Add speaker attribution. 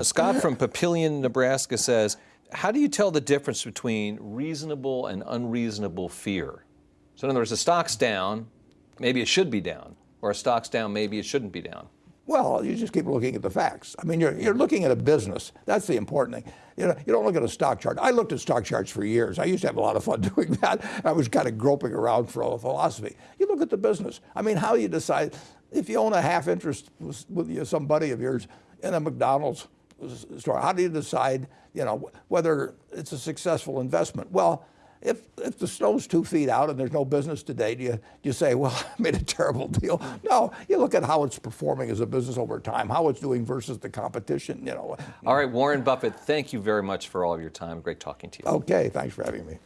Speaker 1: Scott from Papillion, Nebraska says, how do you tell the difference between reasonable and unreasonable fear? So in other words, the stock's down, maybe it should be down, or a stock's down, maybe it shouldn't be down.
Speaker 2: Well, you just keep looking at the facts. I mean, you're, you're looking at a business. That's the important thing. You know, you don't look at a stock chart. I looked at stock charts for years. I used to have a lot of fun doing that. I was kind of groping around for a philosophy. You look at the business. I mean, how you decide if you own a half interest with, with some buddy of yours in a McDonald's store, how do you decide, you know, whether it's a successful investment? Well, if, if the snow's two feet out and there's no business today, do you, do you say, well, I made a terrible deal? No, you look at how it's performing as a business over time, how it's doing versus the competition, you know.
Speaker 1: All right, Warren Buffett, thank you very much for all of your time. Great talking to you.
Speaker 2: Okay, thanks for having me.